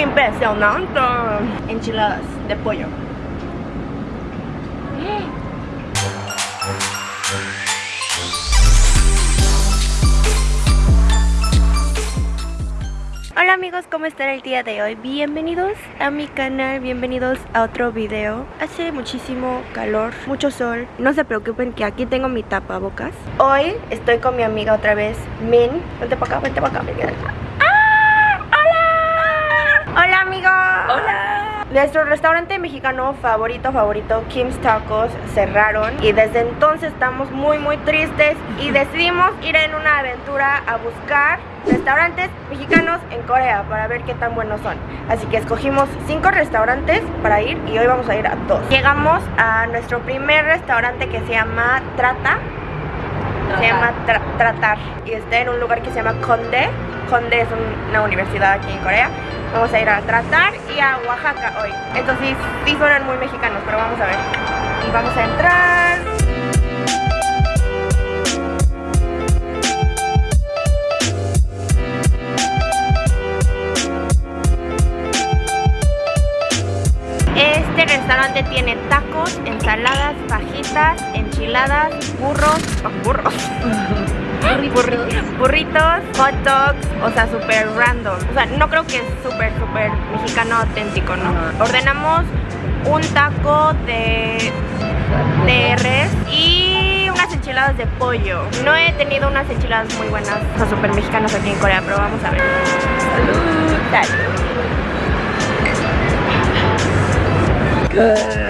Impresionante. Enchiladas de pollo. Hola amigos, ¿cómo están el día de hoy? Bienvenidos a mi canal, bienvenidos a otro video Hace muchísimo calor, mucho sol No se preocupen que aquí tengo mi tapabocas Hoy estoy con mi amiga otra vez, Min Vente para acá, vente para acá, ¡Ah! ¡Hola! ¡Hola amigos! Hola. Nuestro restaurante mexicano favorito, favorito, Kim's Tacos, cerraron y desde entonces estamos muy muy tristes y decidimos ir en una aventura a buscar restaurantes mexicanos en Corea para ver qué tan buenos son. Así que escogimos cinco restaurantes para ir y hoy vamos a ir a dos. Llegamos a nuestro primer restaurante que se llama Trata. Se llama Tra- Tratar y está en un lugar que se llama Konde. Konde es un- una universidad aquí en Corea. Vamos a ir a Tratar y a Oaxaca hoy. Entonces sí suenan muy mexicanos, pero vamos a ver. Y vamos a entrar. Este restaurante tiene tacos, ensaladas, fajitas, enchiladas, burros, oh, burros, burritos, burritos, hot dogs, o sea, súper random. O sea, no creo que es súper, súper mexicano auténtico, ¿no? Ordenamos un taco de, de res y unas enchiladas de pollo. No he tenido unas enchiladas muy buenas, o sea, súper mexicanas aquí en Corea, pero vamos a ver. Salud. Salud.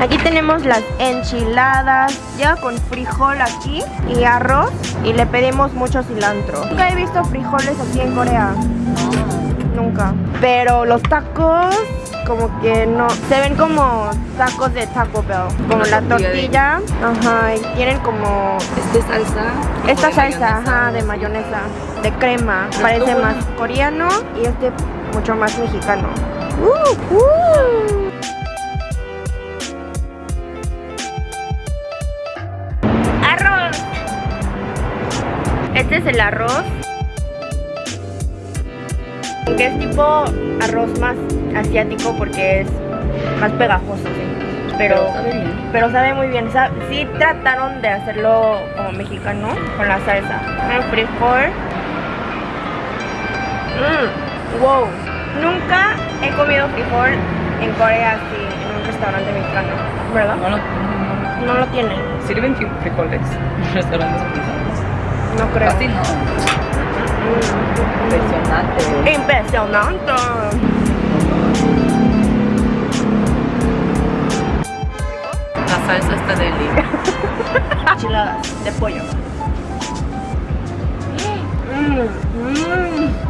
Aquí tenemos las enchiladas, ya con frijol aquí y arroz y le pedimos mucho cilantro. Nunca he visto frijoles aquí en Corea, nunca. Pero los tacos como que no, se ven como tacos de Taco Bell, como la tortilla de- ajá, y tienen como Este salsa. esta salsa, mayonesa, ajá, de mayonesa, de crema, Pero parece más coreano y este mucho más mexicano. Uh, uh. Este es el arroz. Que es tipo arroz más asiático porque es más pegajoso, sí. Pero, Pero sabe bien. pero sabe muy bien. Sí trataron de hacerlo como mexicano con la salsa. El frijol. Mm, wow. Nunca he comido frijol en Corea así, en un restaurante mexicano. ¿Verdad? No, no, no, No lo tienen. Sirven fri- frijoles en restaurantes mexicanos. No creo. Casi no. Impresionante. Impresionante. La salsa está deli. Enchiladas de pollo. Mm, mm.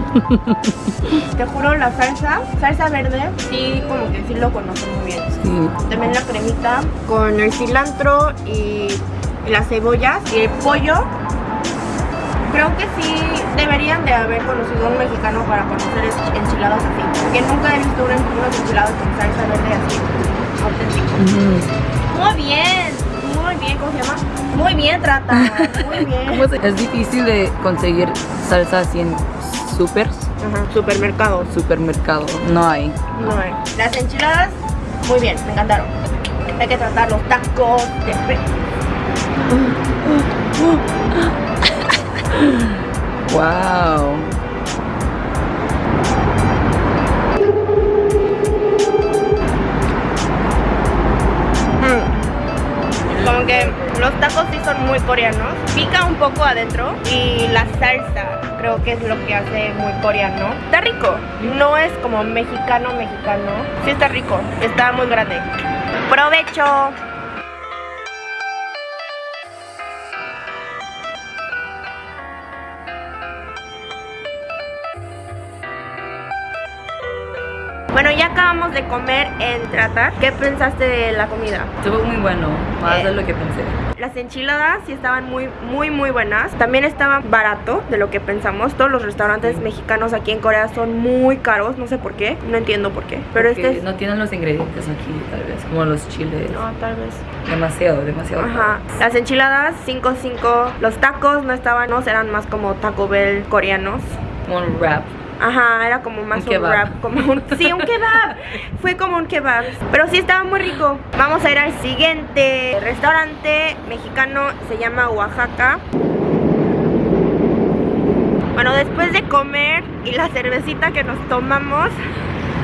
Te juro, la salsa, salsa verde, sí, como que sí lo conozco muy bien. Sí. También la cremita con el cilantro y, y las cebollas y el pollo. Creo que sí deberían de haber conocido a un mexicano para conocer enchiladas así. Porque nunca he visto unas enchiladas con salsa verde así, auténtico. Muy bien, muy bien, ¿cómo se llama? Muy bien, trata, muy bien. ¿Cómo se- Es difícil de conseguir salsa así en supers, Ajá, supermercado. supermercado. No hay. No hay. Las enchiladas, muy bien, me encantaron. Hay que tratar los tacos de fe- Wow. Mm. Como que los tacos sí son muy coreanos. Pica un poco adentro y la salsa creo que es lo que hace muy coreano. Está rico. No es como mexicano, mexicano. Sí está rico. Está muy grande. ¡Provecho! Bueno, ya acabamos de comer en Tratar. ¿Qué pensaste de la comida? Estuvo muy bueno, más Eh. de lo que pensé. Las enchiladas sí estaban muy, muy, muy buenas. También estaban barato de lo que pensamos. Todos los restaurantes Sí. mexicanos aquí en Corea son muy caros. No sé por qué. No entiendo por qué. Pero Porque este es... no tienen los ingredientes aquí, tal vez, como los chiles. No, tal vez. Demasiado, demasiado. Ajá. Las enchiladas, 5-5. Los tacos no estaban, no eran más como Taco Bell coreanos. Como un wrap. Ajá, era como más Un un, kebab. wrap, como un, sí, un kebab. Fue como un kebab, pero sí estaba muy rico. Vamos a ir al siguiente restaurante mexicano, se llama Oaxaca. Bueno, después de comer y la cervecita que nos tomamos,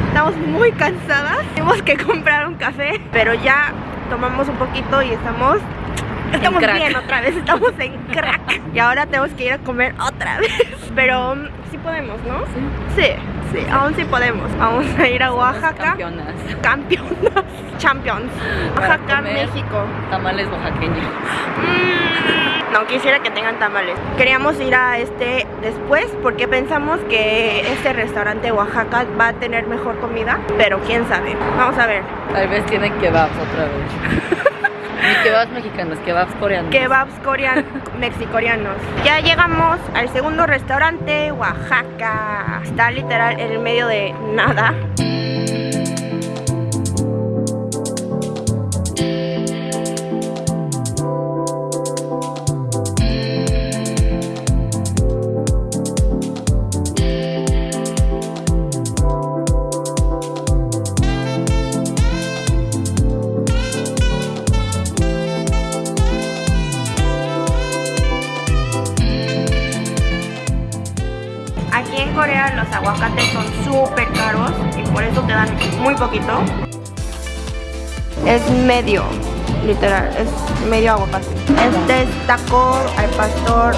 estamos muy cansadas. Tuvimos que comprar un café, pero ya tomamos un poquito y estamos estamos bien otra vez, estamos en crack. Y ahora tenemos que ir a comer otra vez. Pero mm, sí podemos, ¿no? Sí, sí, aún sí podemos. Vamos a ir a Oaxaca. Campeonas. Campeonas. Champions. Para Oaxaca, comer. México. Tamales oaxaqueños. Mm, no quisiera que tengan tamales. Queríamos ir a este después porque pensamos que este restaurante Oaxaca va a tener mejor comida, pero quién sabe. Vamos a ver. Tal vez tienen kebabs otra vez. Ni kebabs mexicanos, kebabs coreanos. Kebabs coreanos, mexicoreanos. Ya llegamos al segundo restaurante, Oaxaca. Está literal en el medio de nada. Aquí en Corea los aguacates son súper caros y por eso te dan muy poquito. Es medio, literal, es medio aguacate. Este es taco al pastor.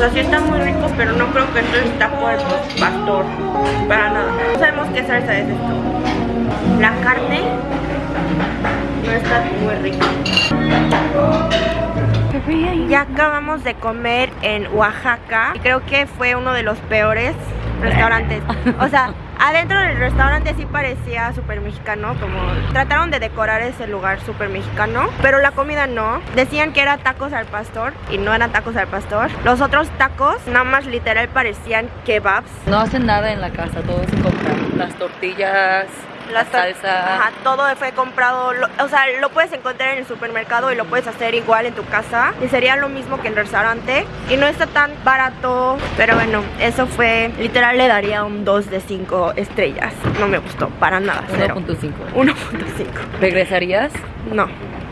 Sea, sí está muy rico, pero no creo que esto es taco al pastor. Para nada. No sabemos qué salsa es esto. La carne no está muy rica. Ya acabamos de comer en Oaxaca creo que fue uno de los peores restaurantes. O sea, adentro del restaurante sí parecía súper mexicano, como trataron de decorar ese lugar súper mexicano, pero la comida no. Decían que era tacos al pastor y no eran tacos al pastor. Los otros tacos nada más literal parecían kebabs. No hacen nada en la casa, todo se compra. Las tortillas, la salsa. Ajá, todo fue comprado. lo- o sea, lo puedes encontrar en el supermercado y lo puedes hacer igual en tu casa. Y sería lo mismo que en el restaurante. Y no está tan barato. Pero bueno, eso fue. Literal, le daría un 2 de 5 estrellas. No me gustó, para nada. Cero. 1.5. 1.5. ¿Regresarías? No,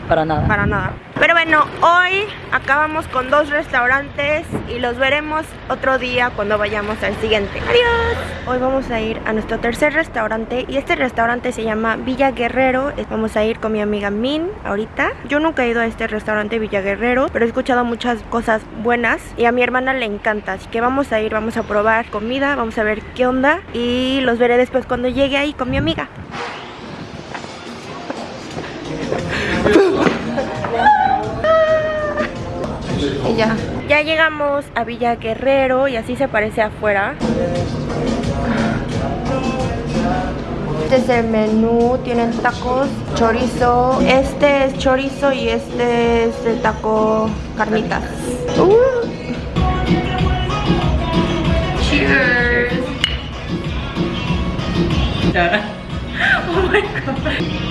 Para nada. para nada. Pero bueno, hoy acabamos con dos restaurantes y los veremos otro día cuando vayamos al siguiente. Adiós. Hoy vamos a ir a nuestro tercer restaurante y este restaurante se llama Villa Guerrero. Vamos a ir con mi amiga Min ahorita. Yo nunca he ido a este restaurante Villa Guerrero, pero he escuchado muchas cosas buenas y a mi hermana le encanta. Así que vamos a ir, vamos a probar comida, vamos a ver qué onda y los veré después cuando llegue ahí con mi amiga. Ya. Ya llegamos a Villa Guerrero y así se parece afuera. Este es el menú, tienen tacos, chorizo. Este es chorizo y este es el taco carnitas. Uh. Cheers. Oh my god.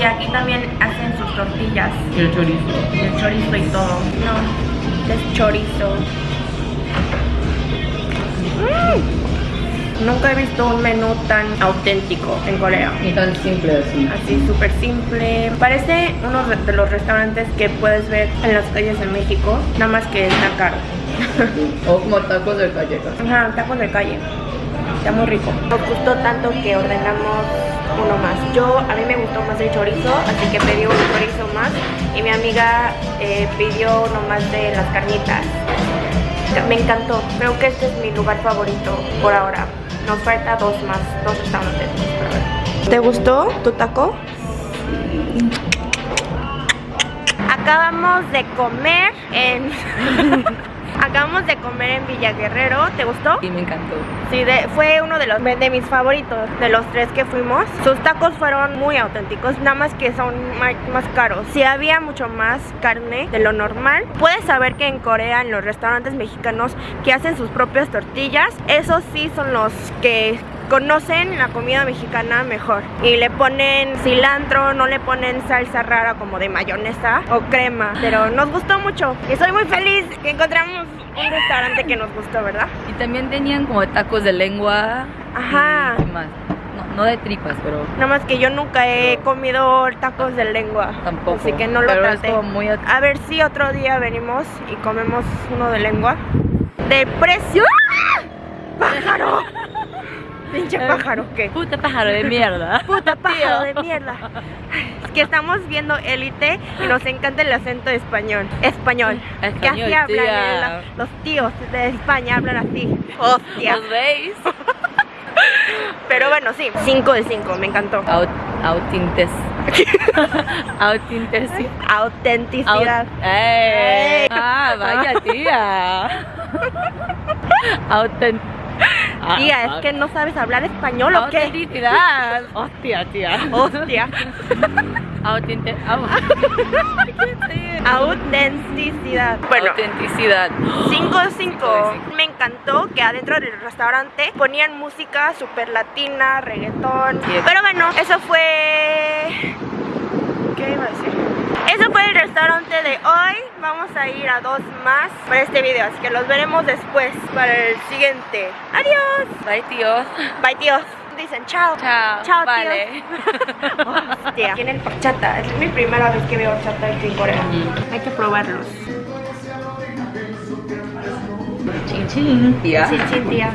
Y aquí también hacen sus tortillas, Y el chorizo. el chorizo y todo. No, es chorizo. Mm. Nunca he visto un menú tan auténtico en Corea. Ni tan simple así. Así súper simple. Parece uno de los restaurantes que puedes ver en las calles de México, nada más que está caro. O como tacos de callejas. Ajá, tacos de calle. Está muy rico. Nos gustó tanto que ordenamos uno más. Yo, a mí me gustó más el chorizo, así que pedí un chorizo más. Y mi amiga eh, pidió uno más de las carnitas. Me encantó. Creo que este es mi lugar favorito por ahora. Nos falta dos más, dos restaurantes más. ¿Te gustó tu taco? Acabamos de comer en Acabamos de comer en Villa Guerrero, ¿te gustó? Y me encantó. Sí, de- fue uno de los de mis favoritos, de los tres que fuimos. Sus tacos fueron muy auténticos, nada más que son ma- más caros. Sí había mucho más carne de lo normal. Puedes saber que en Corea, en los restaurantes mexicanos que hacen sus propias tortillas, esos sí son los que conocen la comida mexicana mejor y le ponen cilantro, no le ponen salsa rara como de mayonesa o crema, pero nos gustó mucho y estoy muy feliz que encontramos un restaurante que nos gustó, ¿verdad? Y también tenían como tacos de lengua. Ajá. Y, ¿qué más? No, no de tripas, pero Nada más que yo nunca he comido tacos de lengua. tampoco. Así que no lo pero traté. Es como muy A ver si otro día venimos y comemos uno de lengua. De precio. ¡Ah! ¡Pájaro! Pinche pájaro, ¿qué? Puta pájaro de mierda. Puta pájaro de mierda. Es que estamos viendo élite y nos encanta el acento español. Español. que Español, así hablan tía. la- los tíos de España, hablan así. Hostia. ¿Los veis? Pero bueno, sí. 5 de 5, me encantó. Aut autintes. Autintesi. Autenticidad. Aut- ¡Ey! Ah, vaya tía. Autent Tía, es que no sabes hablar español o qué? Autenticidad. Hostia, tía. Hostia. Autenticidad. Bueno, Autenticidad. 5 de 5. Cinco de Me encantó que adentro del restaurante ponían música super latina, reggaetón. Pero bueno, eso fue. ¿Qué iba a? Eso fue el restaurante de hoy. Vamos a ir a dos más para este video, así que los veremos después para el siguiente. Adiós. Bye, tíos. Bye, tíos. Dicen chao. Chao. Chao, vale. Hostia. Tienen horchata. Es mi primera vez que veo horchata aquí en Corea. Mm. Hay que probarlos. Chin, chin, tía. Sí, tía.